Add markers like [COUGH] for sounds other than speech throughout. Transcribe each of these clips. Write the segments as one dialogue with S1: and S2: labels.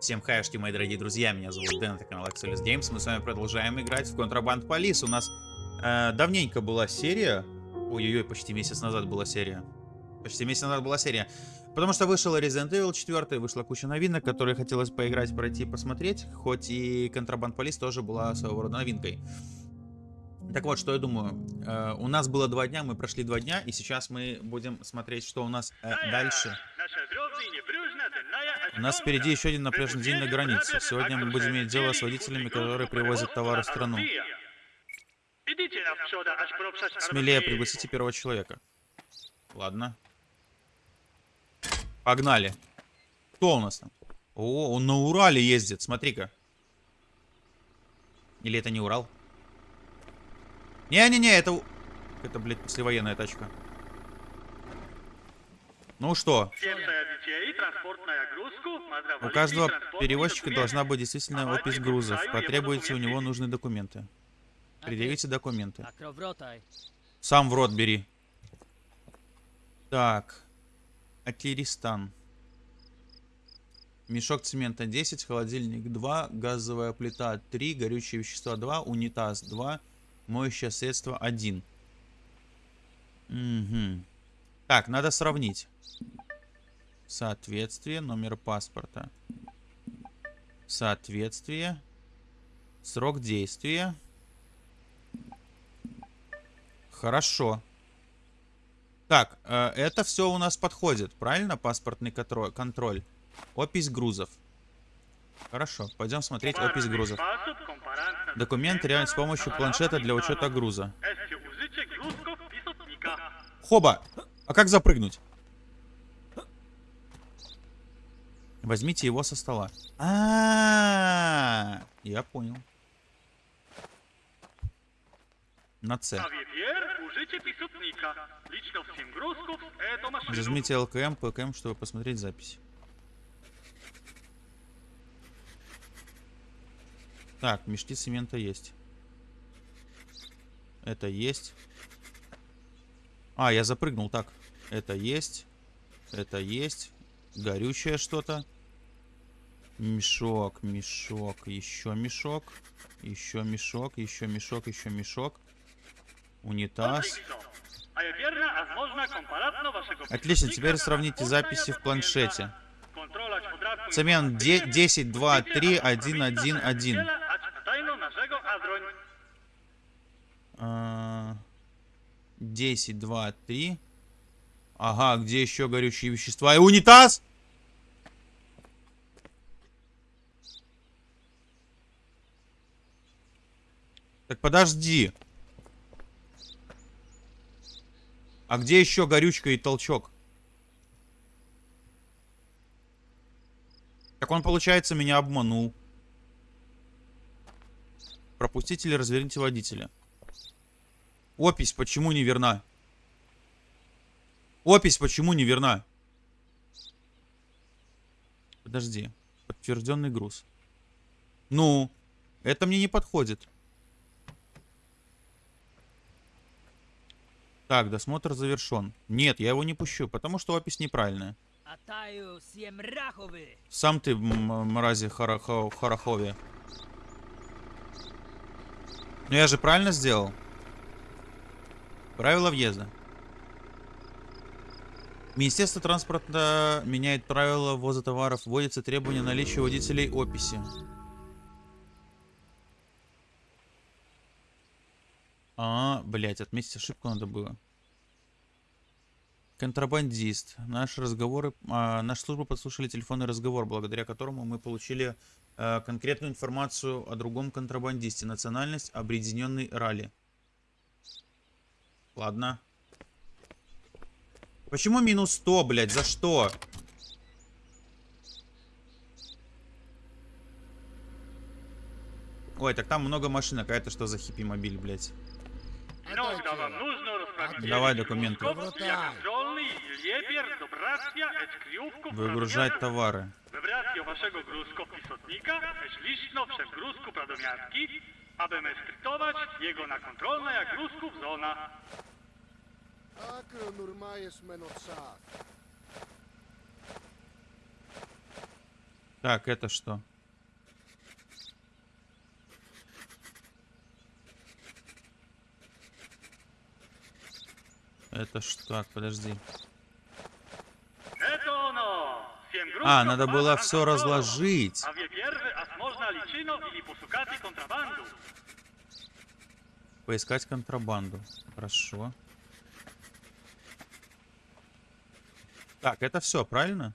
S1: Всем хайшки, мои дорогие друзья, меня зовут Дэн, это канал Axelis Games. Мы с вами продолжаем играть в Contraband Police. У нас э, давненько была серия. Ой-ой-ой, почти месяц назад была серия. Почти месяц назад была серия. Потому что вышел Resident Evil 4, вышла куча новинок, которые хотелось поиграть, пройти, посмотреть. Хоть и Contraband Police тоже была своего рода новинкой. Так вот, что я думаю. Э, у нас было два дня, мы прошли два дня, и сейчас мы будем смотреть, что у нас э, дальше. У нас впереди еще один напряженный день на границе. Сегодня мы будем иметь дело с водителями, которые привозят товары в страну. Смелее пригласите первого человека. Ладно. Погнали. Кто у нас там? О, он на Урале ездит, смотри-ка. Или это не Урал? Не-не-не, это... Это, блядь, послевоенная тачка. Ну что? У каждого перевозчика должна быть действительно опись грузов. Потребуйте у него нужные документы. Предъявите документы. Сам в рот бери. Так. Акиристан. Мешок цемента 10, холодильник 2, газовая плита 3, горючие вещества 2, унитаз 2, моющее средство 1. Угу. Так, надо сравнить. Соответствие, номер паспорта. Соответствие. Срок действия. Хорошо. Так, э, это все у нас подходит, правильно? Паспортный контроль. Опись грузов. Хорошо, пойдем смотреть опись грузов. Документ реально с помощью планшета для учета груза. Хоба! А как запрыгнуть? Возьмите его со стола. А, -а, -а, -а я понял. На С. Зажмите ЛКМ, ПКМ, чтобы посмотреть запись. Так, мешки цемента есть. Это есть. А, я запрыгнул. Так, это есть. Это есть. Горючее что-то. Мешок, мешок, еще мешок. Еще мешок, еще мешок, еще мешок. Унитаз. Отлично, теперь сравните записи в планшете. Цемент 10, 2, 3, 1, 1, 1. 10, 2, 3. Ага, где еще горючие вещества? И унитаз? Так подожди. А где еще горючка и толчок? Так он, получается, меня обманул. Пропустите или разверните водителя. Опись почему не верна? Опись почему не верна? Подожди. Подтвержденный груз. Ну, это мне не подходит. Так, досмотр завершен. Нет, я его не пущу, потому что опись неправильная. Сам ты, мрази Харахове. Ну я же правильно сделал? Правила въезда. Министерство транспорта меняет правила ввоза товаров. Вводится требование наличия водителей описи. А, блять, отметить ошибку надо было. Контрабандист. Наши разговоры, а, наша служба подслушали телефонный разговор, благодаря которому мы получили а, конкретную информацию о другом контрабандисте. Национальность объединенный ралли. Ладно. Почему минус 100, блядь? За что? Ой, так там много машин. Какая-то что за хиппи-мобиль, блядь? Давай документы. Выгружать товары. aby skrytować jego na kontrolne jak rusków zona. Так, это что? Это что? Так, подожди. А, надо было все разложить. Поискать контрабанду. Хорошо. Так, это все, правильно?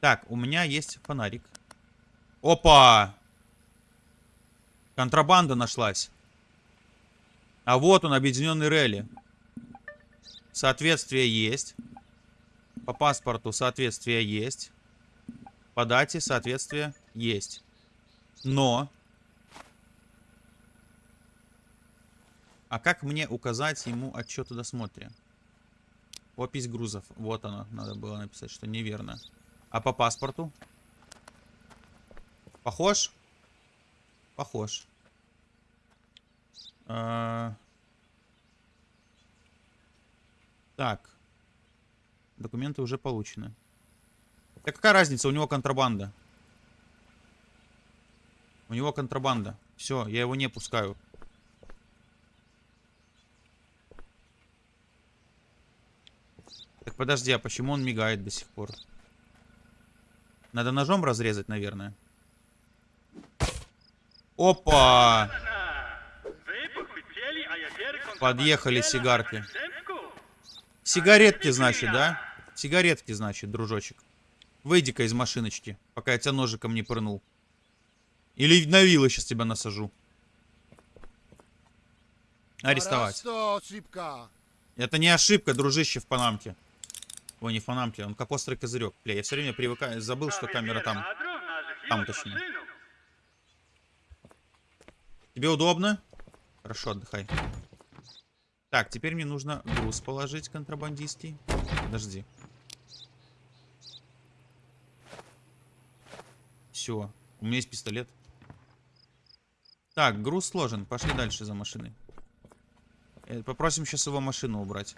S1: Так, у меня есть фонарик. Опа! Контрабанда нашлась. А вот он, объединенный релли. Соответствие есть. По паспорту соответствие есть. По дате соответствие есть. Но... А как мне указать ему отчет о досмотре? Опись грузов. Вот оно. Надо было написать, что неверно. А по паспорту? Похож? Похож. А... Так. Документы уже получены. Так какая разница? У него контрабанда. У него контрабанда. Все, я его не пускаю. Так подожди, а почему он мигает до сих пор? Надо ножом разрезать, наверное. Опа! Подъехали сигарки. Сигаретки, значит, да? Сигаретки, значит, дружочек. Выйди-ка из машиночки, пока я тебя ножиком не прынул. Или на вилы сейчас тебя насажу. Арестовать. Это не ошибка, дружище в Панамке. Ой, не Панамке, он как острый козырек. Бля, я все время привыкаю, забыл, что камера там. Там, точнее. Тебе удобно? Хорошо, отдыхай. Так, теперь мне нужно груз положить контрабандистский. Подожди. Все. У меня есть пистолет. Так, груз сложен. Пошли дальше за машиной. Э, попросим сейчас его машину убрать.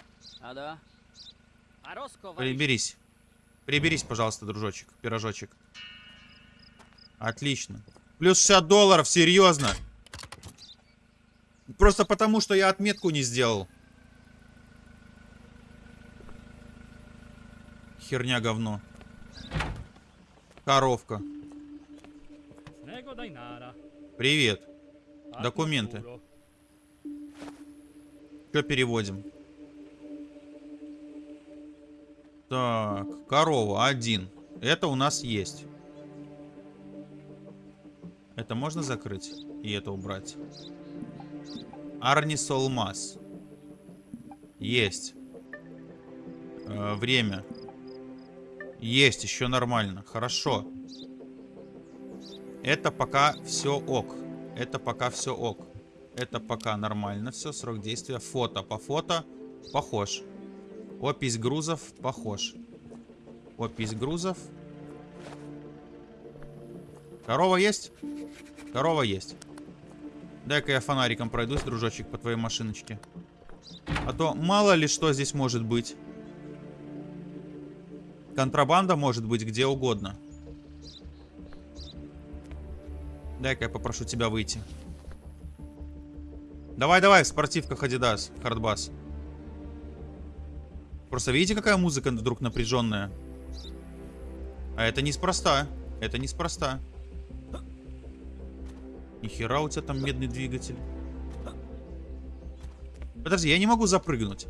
S1: Приберись. Приберись, пожалуйста, дружочек. Пирожочек. Отлично. Плюс 60 долларов, серьезно. Просто потому, что я отметку не сделал. Херня говно. Коровка. Привет. Документы. Что переводим? Так, корова, один. Это у нас есть. Это можно закрыть? И это убрать. Арнис Олмаз. Есть. Э, время. Есть, еще нормально. Хорошо. Это пока все ок. Это пока все ок. Это пока нормально все. Срок действия. Фото. По фото похож. Опись грузов похож. Опись грузов. Корова есть? Корова есть. Дай-ка я фонариком пройдусь, дружочек, по твоей машиночке. А то мало ли что здесь может быть. Контрабанда может быть где угодно. Дай-ка я попрошу тебя выйти. Давай-давай, в спортивках Adidas, хардбас. Просто видите, какая музыка вдруг напряженная? А это неспроста. Это неспроста. Нихера у тебя там медный двигатель. Подожди, я не могу запрыгнуть.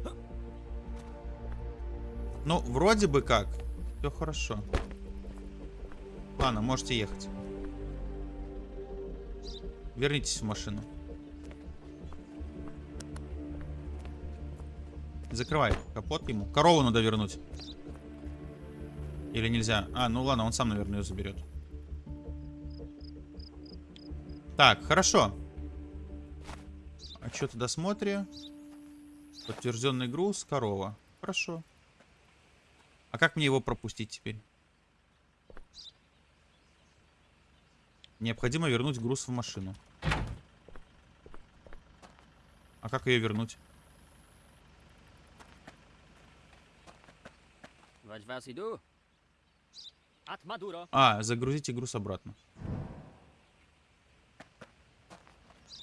S1: Ну, вроде бы как. Все хорошо. Ладно, можете ехать. Вернитесь в машину. Закрывай капот ему. Корову надо вернуть. Или нельзя? А, ну ладно, он сам, наверное, ее заберет. Так, хорошо. Отчет о досмотре. Подтвержденный груз, корова. Хорошо. А как мне его пропустить теперь? Необходимо вернуть груз в машину. А как ее вернуть? А, загрузите груз обратно.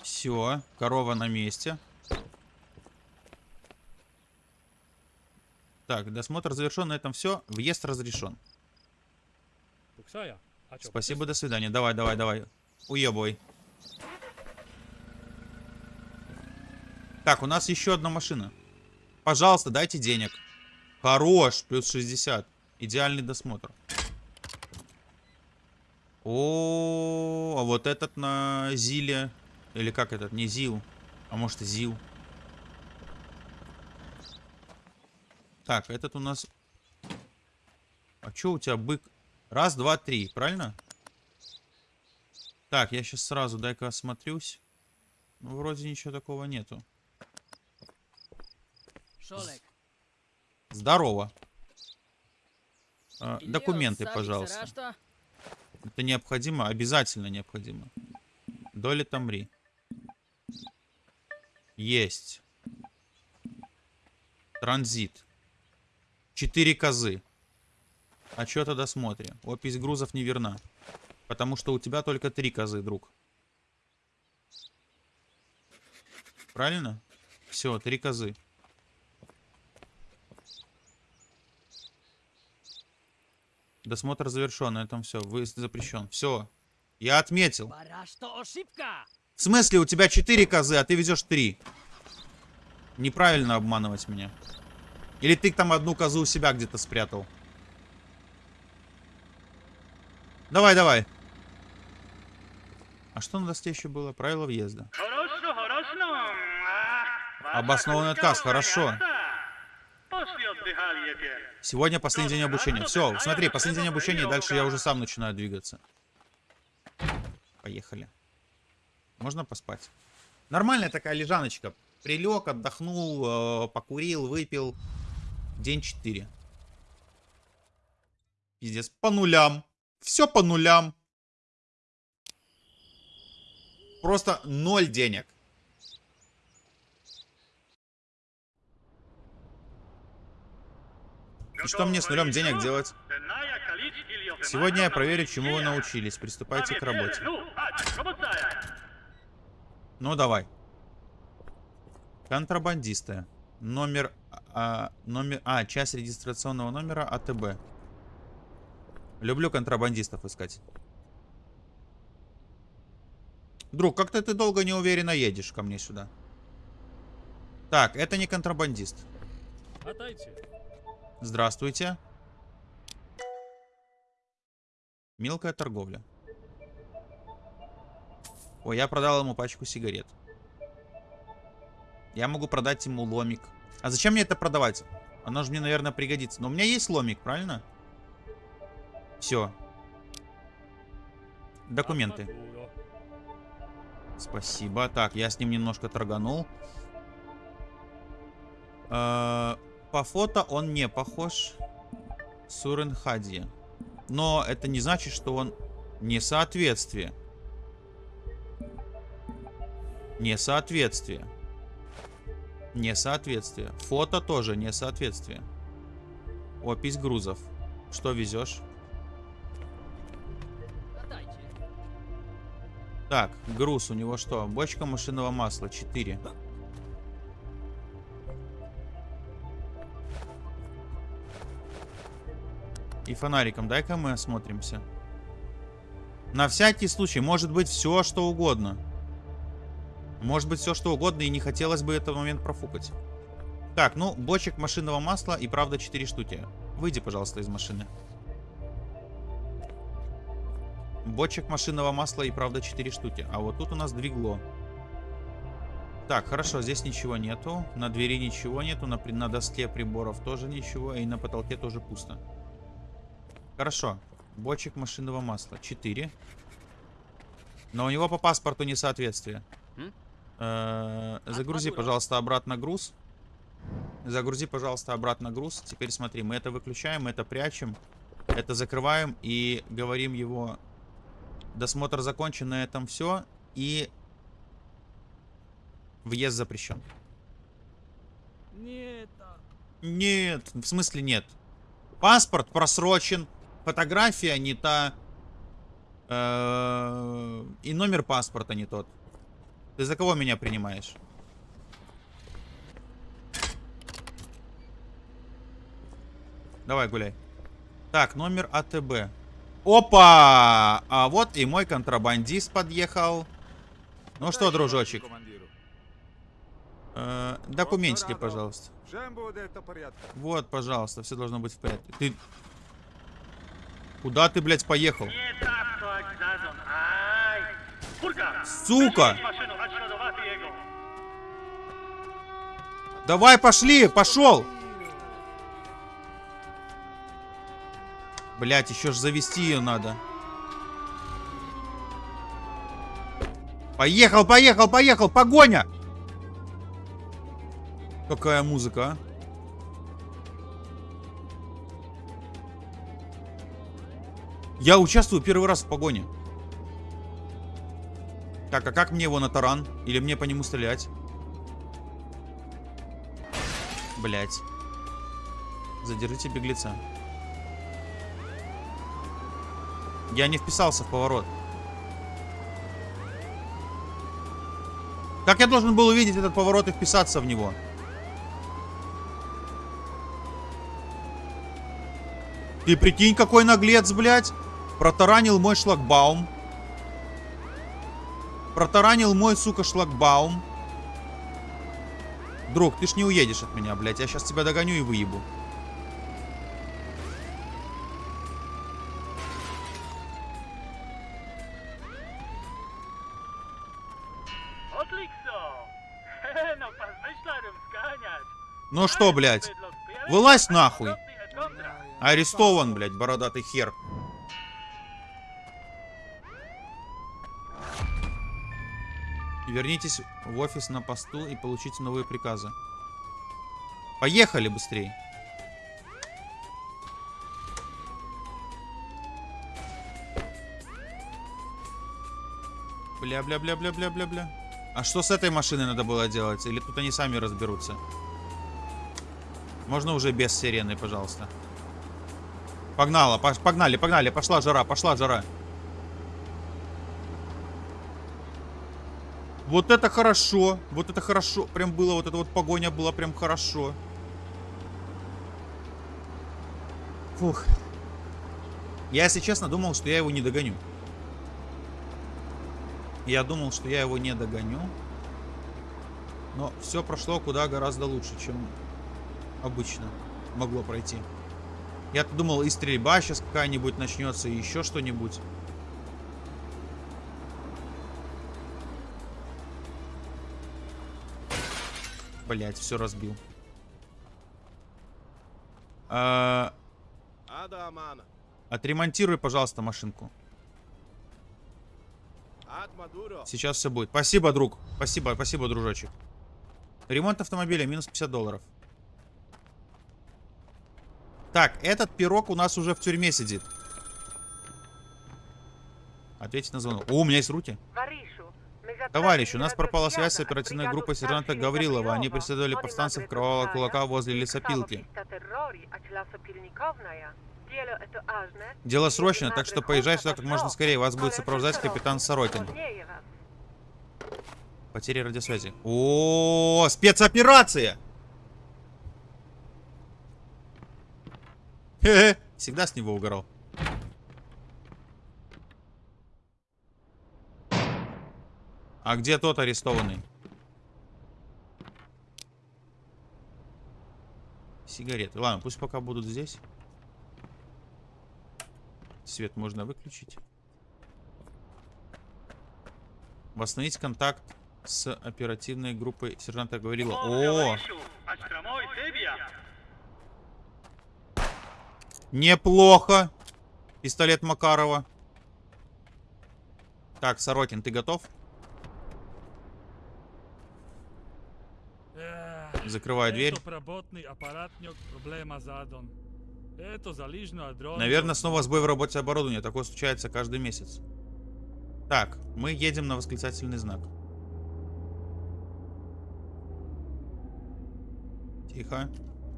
S1: Все, корова на месте. Так, досмотр завершен, на этом все. Въезд разрешен. Спасибо, до свидания. Давай, давай, давай. Уебывай. Так, у нас еще одна машина. Пожалуйста, дайте денег. Хорош, плюс 60. Идеальный досмотр. О, а вот этот на Зиле. Или как этот? Не Зил. А может и Зил. Так, этот у нас... А чё у тебя бык? Раз, два, три, правильно? Так, я сейчас сразу дай-ка осмотрюсь. Ну, вроде ничего такого нету.
S2: Шолек.
S1: Здорово. А, документы, пожалуйста. Это необходимо, обязательно необходимо. Доля Тамри. Есть. Транзит. Четыре козы. А что тогда смотрим? Опись грузов не верна. Потому что у тебя только три козы, друг. Правильно? Все, три козы. Досмотр завершен, на этом все. Выезд запрещен. Все. Я отметил. В смысле, у тебя 4 козы, а ты везешь 3? Неправильно обманывать меня. Или ты там одну козу у себя где-то спрятал? Давай, давай. А что на доске еще было? Правило въезда.
S3: Хорошо, хорошо.
S1: Обоснованный отказ, хорошо. Сегодня последний день обучения. Все, смотри, последний день обучения, и дальше я уже сам начинаю двигаться. Поехали. Можно поспать? Нормальная такая лежаночка. Прилег, отдохнул, э, покурил, выпил. День 4. Пиздец, по нулям. Все по нулям. Просто ноль денег. И что мне с нулем денег делать? Сегодня я проверю, чему вы научились. Приступайте к работе. Ну, давай. Контрабандисты. Номер... А, номер... А, часть регистрационного номера АТБ. Люблю контрабандистов искать. Друг, как-то ты долго неуверенно едешь ко мне сюда. Так, это не контрабандист.
S4: Отойти.
S1: Здравствуйте. Мелкая торговля. Ой, я продал ему пачку сигарет. Я могу продать ему ломик. А зачем мне это продавать? Оно же мне, наверное, пригодится. Но у меня есть ломик, правильно? Все. Документы. Спасибо. Так, я с ним немножко торганул. Э, По фото он не похож. Сурен Хади. Но это не значит, что он несоответствие. Несоответствие. Несоответствие. Фото тоже несоответствие. Опись грузов. Что везешь? Так, груз у него что? Бочка машинного масла 4. И фонариком дай-ка мы осмотримся. На всякий случай, может быть все, что угодно. Может быть все, что угодно, и не хотелось бы этот момент профукать. Так, ну, бочек машинного масла и правда 4 штуки. Выйди, пожалуйста, из машины. Бочек машинного масла и правда 4 штуки. А вот тут у нас двигло. Так, хорошо, здесь ничего нету. На двери ничего нету. На, на доске приборов тоже ничего. И на потолке тоже пусто. Хорошо. Бочек машинного масла. 4. Но у него по паспорту несоответствие. Э, Загрузи, пожалуйста, обратно груз. Загрузи, пожалуйста, обратно груз. Теперь смотри, мы это выключаем, мы это прячем. Это закрываем и говорим его... Досмотр закончен, на этом все. И въезд запрещен.
S2: Нет.
S1: Нет, в смысле нет. Паспорт просрочен. Фотография не та. Э, И номер паспорта не тот. Ты за кого меня принимаешь? Давай, гуляй. Так, номер АТБ. Опа! А вот и мой контрабандист подъехал. Ну что, дружочек, э, документики, пожалуйста. Вот, пожалуйста, все должно быть в порядке. Ты... Куда ты, блядь, поехал? Сука! Давай, пошли, пошел! Блять, еще ж завести ее надо. Поехал, поехал, поехал, погоня! Какая музыка, а? Я участвую первый раз в погоне. Так, а как мне его на таран? Или мне по нему стрелять? Блять. Задержите беглеца. Я не вписался в поворот. Как я должен был увидеть этот поворот и вписаться в него? Ты прикинь, какой наглец, блядь. Протаранил мой шлагбаум. Протаранил мой, сука, шлагбаум. Друг, ты ж не уедешь от меня, блядь. Я сейчас тебя догоню и выебу.
S3: Zganiać. [LAUGHS]
S1: Ну что, блядь? Вылазь
S3: a
S1: нахуй. Арестован, блядь, бородатый хер. Вернитесь в офис на посту и получите новые приказы. Поехали быстрее. Бля-бля-бля-бля-бля-бля-бля. А что с этой машиной надо было делать? Или тут они сами разберутся? Можно уже без сирены, пожалуйста. Погнала, погнали, погнали, пошла жара, пошла жара. Вот это хорошо, вот это хорошо, прям было, вот эта вот погоня была прям хорошо. Фух. Я, если честно, думал, что я его не догоню. Я думал, что я его не догоню. Но все прошло куда гораздо лучше, чем обычно могло пройти. Я-то думал, и стрельба сейчас какая-нибудь начнется, и еще что-нибудь. Блять, все разбил. А, отремонтируй, пожалуйста, машинку. Сейчас все будет. Спасибо, друг. Спасибо, спасибо, дружочек. Ремонт автомобиля минус 50 долларов. Так, этот пирог у нас уже в тюрьме сидит. Ответьте на звонок. О, у меня есть руки.
S5: Товарищ, у нас пропала связь с оперативной группой сержанта Гаврилова. Они преследовали повстанцев Кровавого Кулака возле лесопилки.
S1: Дело срочно, так что поезжай сюда как можно скорее. Вас будет сопровождать капитан Сорокин. Потери радиосвязи. О, спецоперация! Хе-хе, Всегда с него угорал. А где тот арестованный? Сигареты. Ладно, пусть пока будут здесь. Свет можно выключить. Восстановить контакт с оперативной группой сержанта говорила. О, неплохо. Пистолет Макарова. Так, Сорокин, ты готов?
S4: Залижно дрон.
S1: Наверное, снова сбой в работе оборудования. Такое случается каждый месяц. Так, мы едем на восклицательный знак. Тихо.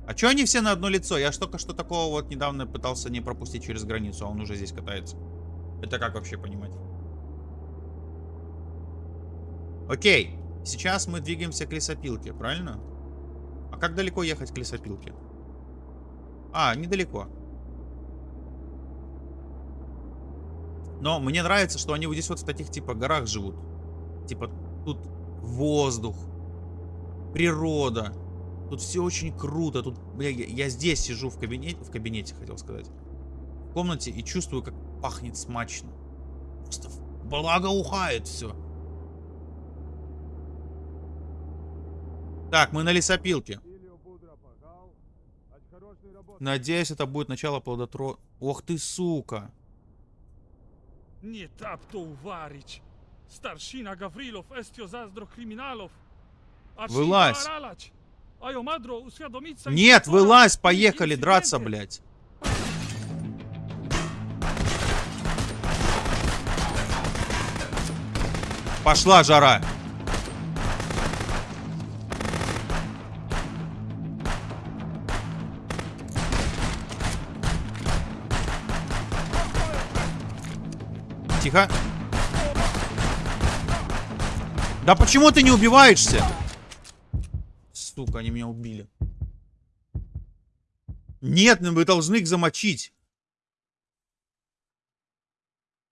S1: А чё они все на одно лицо? Я только что такого вот недавно пытался не пропустить через границу, а он уже здесь катается. Это как вообще понимать? Окей. Сейчас мы двигаемся к лесопилке, правильно? А как далеко ехать к лесопилке? А, недалеко. Но мне нравится, что они вот здесь вот в таких типа горах живут. Типа тут воздух, природа. Тут все очень круто. Тут, я, я здесь сижу в кабинете, в кабинете, хотел сказать. В комнате и чувствую, как пахнет смачно. Просто благоухает все. Так, мы на лесопилке. Надеюсь, это будет начало плодотро... Ох ты, сука.
S4: Uvarić. Staršina Gavrilov estio zazdro kriminalov. A ši
S1: Вылазь. Нет, вылазь, поехали драться, блядь. Пошла жара. Тихо. Да почему ты не убиваешься? Сука, они меня убили. Нет, ну вы должны их замочить.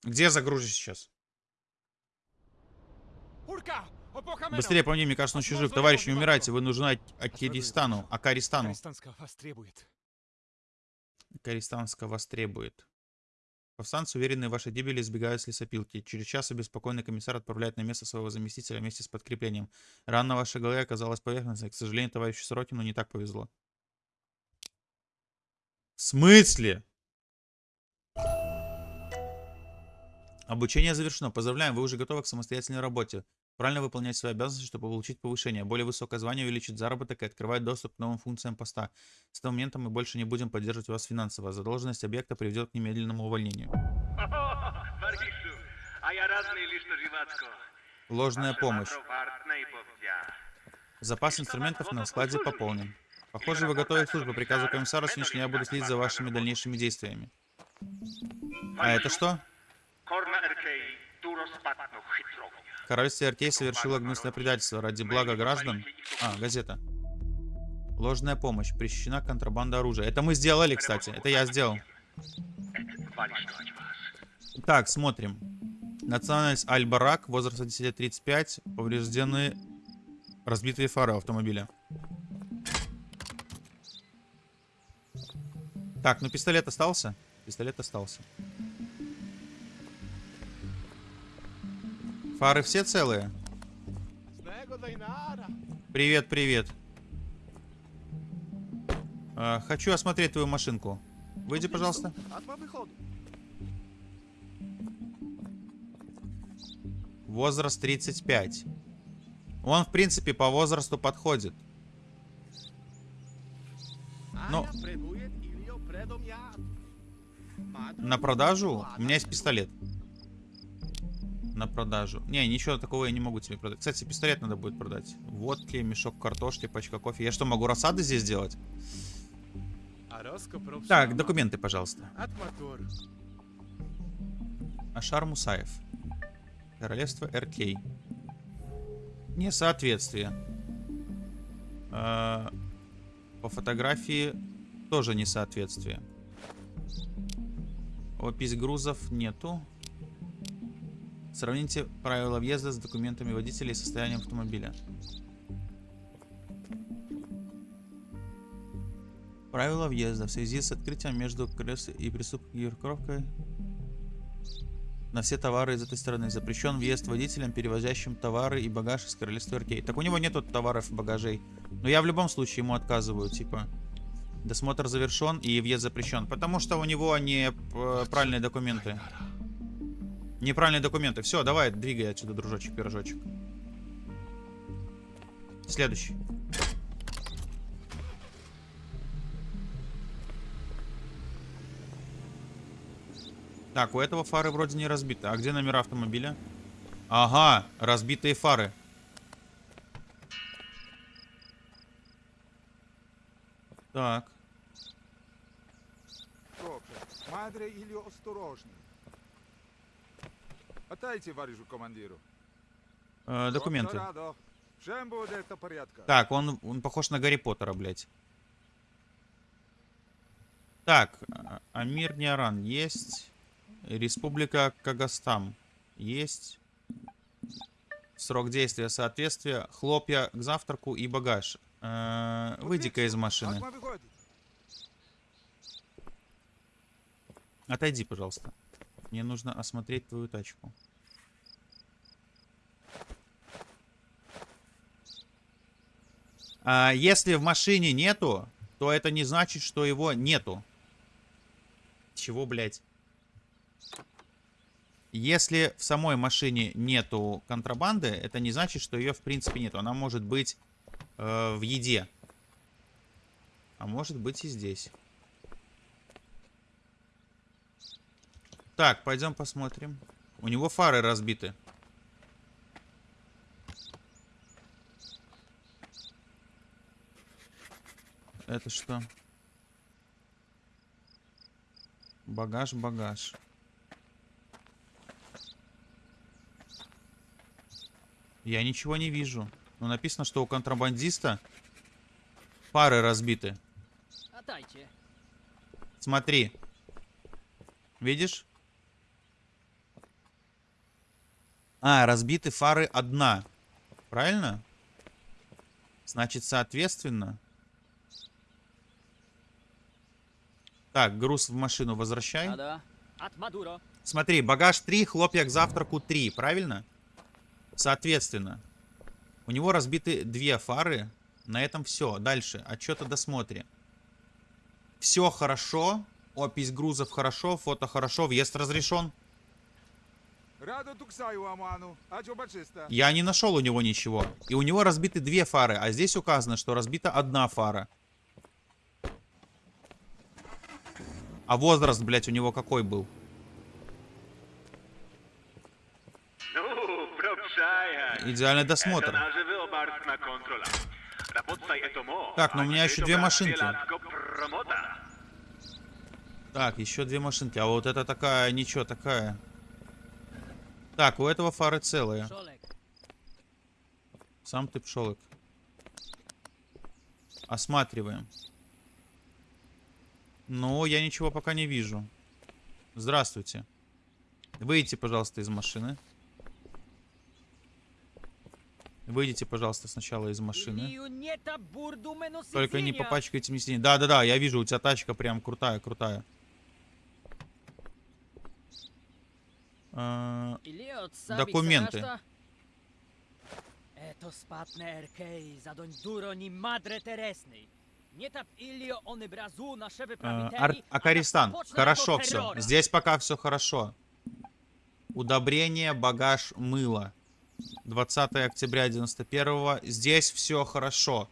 S1: Где загрузишь сейчас? Быстрее по мне, мне кажется, он еще жив. Товарищ, не умирайте, вы нужны Ак- Акиристану. Акаристану. Акаристанска вас требует. Повстанцы, уверенные в вашей гибели, избегают с лесопилки. Через час обеспокоенный комиссар отправляет на место своего заместителя вместе с подкреплением. Рана на вашей голове оказалась поверхностной. К сожалению, товарищу Сорокину не так повезло. В смысле? Обучение завершено. Поздравляем, вы уже готовы к самостоятельной работе. Правильно выполнять свои обязанности, чтобы получить повышение. Более высокое звание увеличит заработок и открывает доступ к новым функциям поста. С этого момента мы больше не будем поддерживать вас финансово. Задолженность объекта приведет к немедленному увольнению.
S3: А я разный лишь живацко.
S1: Ложная помощь. Запас инструментов на складе пополнен. Похоже, вы готовы к службе. Приказу комиссара сегодня я буду следить за вашими дальнейшими действиями. А это что? Королевство Артей совершило гнусное предательство ради блага граждан. А, газета. Ложная помощь. Пресечена контрабанда оружия. Это мы сделали, кстати. Это я сделал. Так, смотрим. Национальность Аль-Барак, возраст от 10 лет 35, повреждены разбитые фары автомобиля. Так, ну пистолет остался? Пистолет остался. Фары все целые? Привет, привет. А, хочу осмотреть твою машинку. Выйди, пожалуйста. Возраст 35. Он, в принципе, по возрасту подходит. Но- На продажу? У меня есть пистолет. На продажу. Не, ничего такого я не могу тебе продать. Кстати, пистолет надо будет продать. Водки, мешок картошки, пачка кофе. Я что, могу рассады здесь делать?
S6: Ароско профессионал.
S1: Так, документы, пожалуйста. Ашар Мусаев. Королевство РК. Несоответствие. А, По фотографии тоже несоответствие. Опись грузов нету. Сравните правила въезда с документами водителя и состоянием автомобиля. Правила въезда в связи с открытием между крыс и преступной на все товары из этой страны. Запрещен въезд водителям, перевозящим товары и багаж из королевства РК. Так у него нету товаров и багажей. Но я в любом случае ему отказываю, типа. Досмотр завершен и въезд запрещен. Потому что у него не э, правильные документы. Неправильные документы. Все, давай, двигай отсюда, дружочек, пирожочек. Следующий. Так, у этого фары вроде не разбиты. А где номера автомобиля? Ага, разбитые фары. Так.
S7: Мадре Іллю осторожний. Отдайте, товаришу командиру.
S1: Э, документы.
S7: Всем буде до порядка.
S1: Так, он, он похож на Гарри Поттера, блядь. Так, а- Амир Ниаран есть. Республика Кагастам есть. Срок действия соответствия. Хлопья к завтраку и багаж. Э, Выйди-ка из машины. Отойди, пожалуйста. Мне нужно осмотреть твою тачку. А, если в машине нету, то это не значит, что его нету. Чего, блядь? Если в самой машине нету контрабанды, это не значит, что ее в принципе нету. Она может быть э, в еде. А может быть и здесь. Так, пойдем посмотрим. У него фары разбиты. Это что? Багаж, багаж. Я ничего не вижу. Но написано, что у контрабандиста фары разбиты. Смотри. Видишь? А, разбиты фары одна. Правильно? Значит, соответственно... Так, груз в машину возвращай. Смотри, багаж 3, хлопья к завтраку 3, правильно? Соответственно, у него разбиты две фары. На этом все. Дальше. Отчет о досмотре. Все хорошо. Опись грузов хорошо. Фото хорошо. Въезд разрешен. Я не нашел у него ничего. И у него разбиты две фары. А здесь указано, что разбита одна фара. А возраст, блядь, у него какой был?
S3: Ну.
S1: Идеальный досмотр. Так, но у меня
S3: А
S1: еще две машинки. Так, еще две машинки. А вот это такая, ничего, такая. Так, у этого фары целые. Сам ты пшелок. Осматриваем. Ну, я ничего пока не вижу. Здравствуйте. Выйдите, пожалуйста, из машины. Выйдите, пожалуйста, сначала из машины. Только не попачкайте мне сиденье. Да-да-да, я вижу, у тебя тачка прям крутая, крутая. А, Документы.
S2: Это спатне эркей, задонь дуро мадре тересный.
S1: А, Ар- Акаристан, хорошо все. Здесь пока все хорошо. Удобрение, багаж, мыло. 20 октября 91 Здесь все хорошо.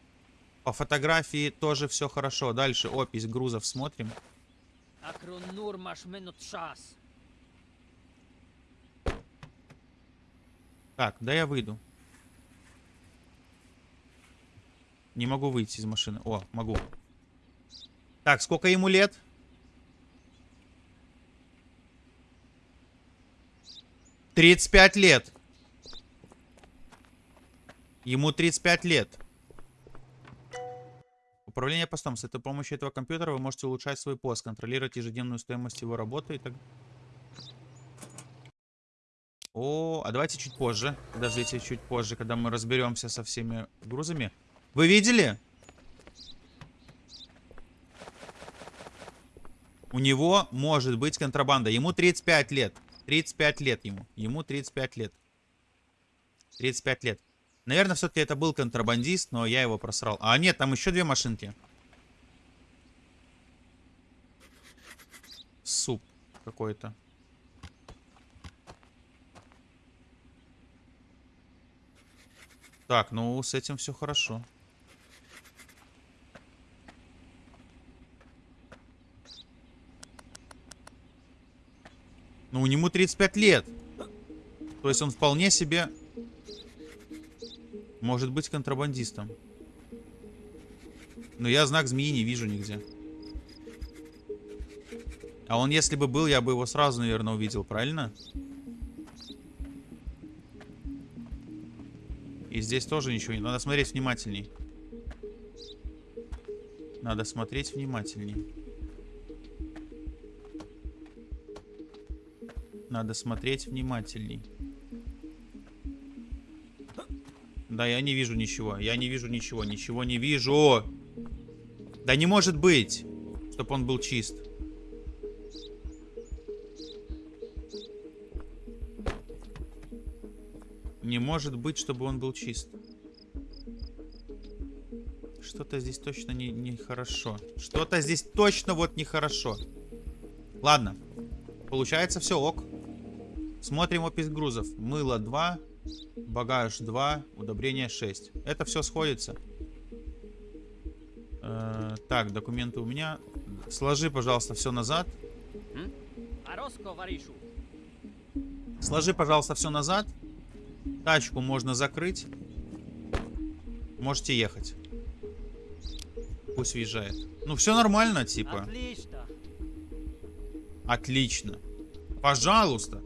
S1: По фотографии тоже все хорошо. Дальше опись грузов смотрим. Так, да я выйду. Не могу выйти из машины. О, могу. Так, сколько ему лет? Тридцать пять лет. Ему 35 лет. Управление постом. С этой помощью этого компьютера вы можете улучшать свой пост, контролировать ежедневную стоимость его работы и так О, а давайте чуть позже. Подождите, чуть позже, когда мы разберемся со всеми грузами. Вы видели? У него может быть контрабанда. Ему 35 лет. 35 лет ему. Ему 35 лет. 35 лет. Наверное, все-таки это был контрабандист, но я его просрал. А нет, там еще две машинки. Суп какой-то. Так, ну с этим все хорошо. Ну, у него 35 лет. То есть он вполне себе может быть контрабандистом. Но я знак змеи не вижу нигде. А он, если бы был, я бы его сразу, наверное, увидел, правильно? И здесь тоже ничего не... Надо смотреть внимательней. Надо смотреть внимательней. Надо смотреть внимательней. Да, я не вижу ничего. Я не вижу ничего. Ничего не вижу. Да не может быть, чтобы он был чист. Может быть, чтобы он был чист. Что-то здесь точно не, не хорошо. Что-то здесь точно вот нехорошо. Ладно. Получается все ок. Смотрим опись грузов. Мыло 2, багаж 2, удобрение 6. Это все сходится. Э, так, документы у меня. Сложи, пожалуйста, все назад. Сложи, пожалуйста, все назад. Тачку можно закрыть. Можете ехать. Пусть въезжает. Ну, все нормально, типа.
S2: Отлично.
S1: Отлично. Пожалуйста.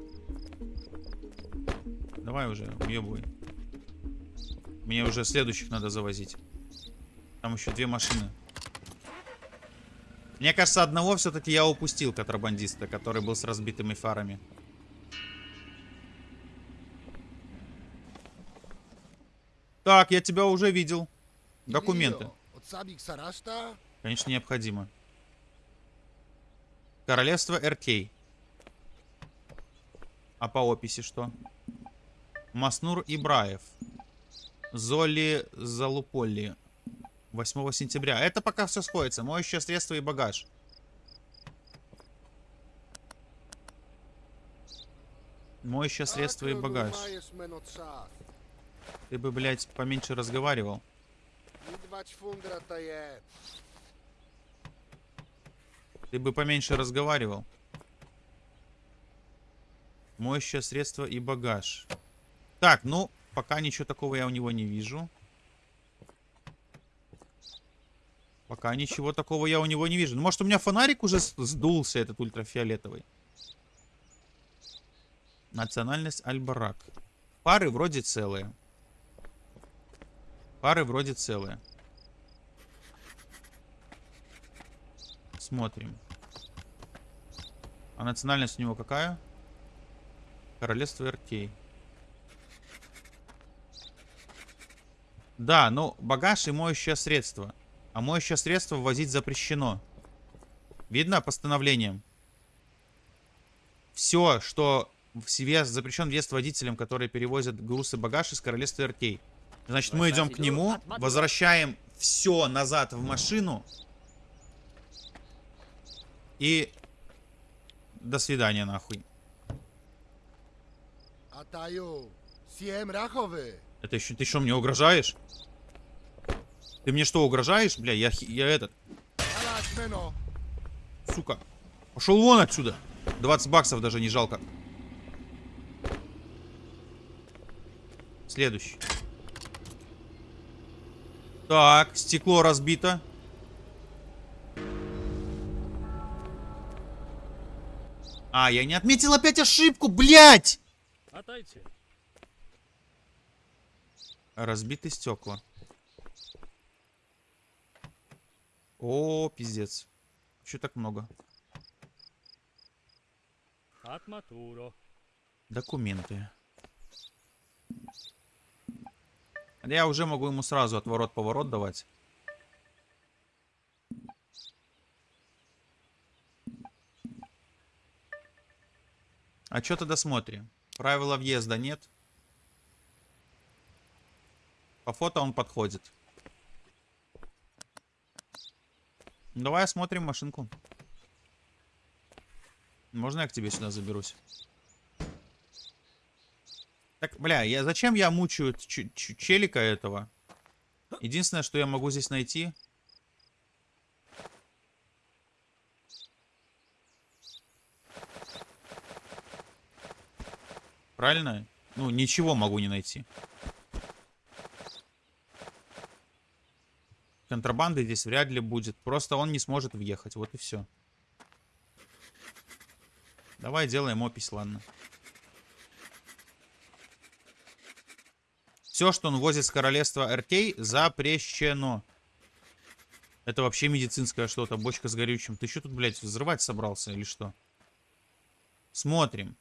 S1: Давай уже, уебывай. Мне уже следующих надо завозить. Там еще две машины. Мне кажется, одного все-таки я упустил контрабандиста, который был с разбитыми фарами. Так, я тебя уже видел. Документы. Конечно, необходимо. Королевство РК. А по описи что? Маснур Ибраев. Золи Залуполли. 8 сентября. Это пока все сходится. Моющее средство и багаж. Моющее средство и багаж.
S6: Маєш мено час.
S1: Ты бы, блядь, поменьше разговаривал.
S6: Відвач фундра та є.
S1: Ты бы поменьше разговаривал. Моющее средство и багаж. Так, ну, пока ничего такого я у него не вижу. Пока ничего такого я у него не вижу. Ну, может, у меня фонарик уже с- сдулся, этот ультрафиолетовый. Национальность Альбарак. Пары вроде целые. Пары вроде целые. Смотрим. А национальность у него какая? Королевство РК. Да, ну, багаж и моющее средство. А моющее средство ввозить запрещено. Видно постановлением? Все, что в себе запрещен въезд водителям, которые перевозят груз и багаж из королевства РК. Значит, мы идем к нему, возвращаем все назад в машину. И до свидания, нахуй. Это еще ты что, мне угрожаешь? Ты мне что, угрожаешь? Бля, я, я этот, сука. Пошел вон отсюда. 20 баксов даже не жалко. Следующий. Так, стекло разбито. А, я не отметил опять ошибку, блядь!
S4: Отойти.
S1: Разбиты стекла. О, пиздец. Еще так много. Документы. Я уже могу ему сразу отворот-поворот давать. А что тогда смотрим? Правила въезда нет. По фото он подходит. Давай осмотрим машинку. Можно я к тебе сюда заберусь? Так, бля, я зачем я мучаю челика этого? Единственное, что я могу здесь найти... Правильно? Ну, ничего могу не найти. Контрабанды здесь вряд ли будет. Просто он не сможет въехать. Вот и все. Давай делаем опись, ладно. Все, что он возит с королевства Эртей, запрещено. Это вообще медицинское что-то. Бочка с горючим. Ты что тут, блядь, взрывать собрался или что? Смотрим.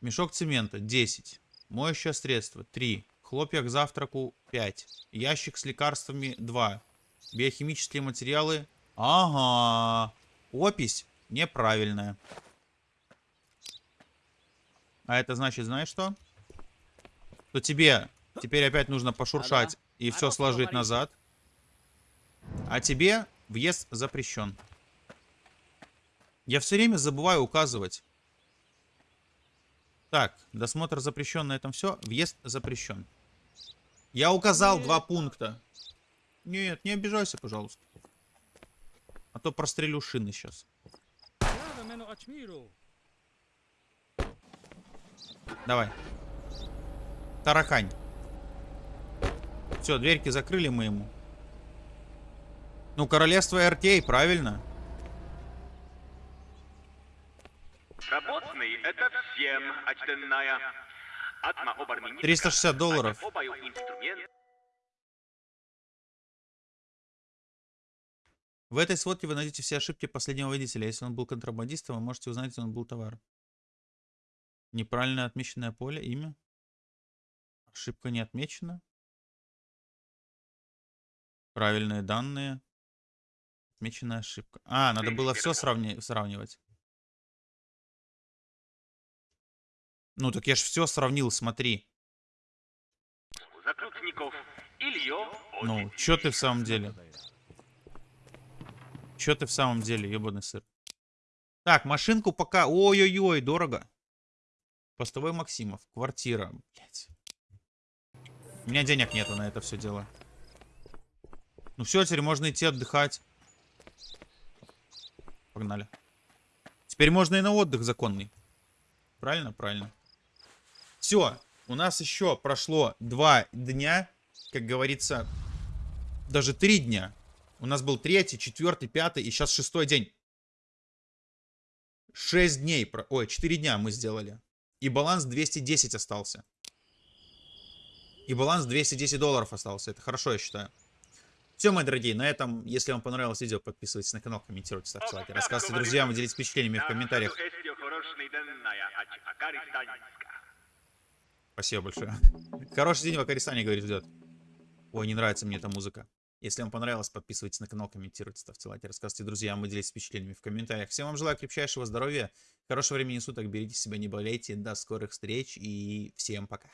S1: Мешок цемента 10. Моющее средство 3. Хлопья к завтраку 5. Ящик с лекарствами 2. Биохимические материалы. Ага. Опись неправильная. А это значит, знаешь что? То тебе теперь опять нужно пошуршать и все сложить назад. А тебе въезд запрещен. Я все время забываю указывать. Так, досмотр запрещен, на этом все. Въезд запрещен. Я указал два пункта. Нет, не обижайся, пожалуйста. А то прострелю шины сейчас. Давай. Тарахань. Все, дверьки закрыли мы ему. Ну, королевство РТ, правильно?
S3: Работный — это всем очтенная. Атма оборменника.
S1: 360 долларов. В этой сводке вы найдете все ошибки последнего водителя. Если он был контрабандистом, вы можете узнать, где он был товар. Неправильно отмеченное поле, имя. Ошибка не отмечена. Правильные данные. Отмеченная ошибка. А, надо было все сравнивать. Ну, так я ж все сравнил, смотри. Ну, чё ты в самом деле? Чё ты в самом деле, ебаный сыр? Так, машинку пока... Ой-ой-ой, дорого. Постовой Максимов. Квартира. Блять. У меня денег нету на это все дело. Ну все, теперь можно идти отдыхать. Погнали. Теперь можно и на отдых законный. Правильно? Правильно. Все. У нас еще прошло два дня. Как говорится, даже три дня. У нас был третий, четвертый, пятый и сейчас шестой день. Шесть дней. Ой, четыре дня мы сделали. И баланс 210 остался. И баланс 210 долларов остался. Это хорошо, я считаю. Все, мои дорогие, на этом, если вам понравилось видео, подписывайтесь на канал, комментируйте, ставьте лайки, рассказывайте друзьям, делитесь впечатлениями в комментариях. Спасибо большое. Хороший день в Акаристане, говорит, ждет. Ой, не нравится мне эта музыка. Если вам понравилось, подписывайтесь на канал, комментируйте, ставьте лайки, рассказывайте друзьям и делитесь впечатлениями в комментариях. Всем вам желаю крепчайшего здоровья, хорошего времени суток, берегите себя, не болейте, до скорых встреч и всем пока.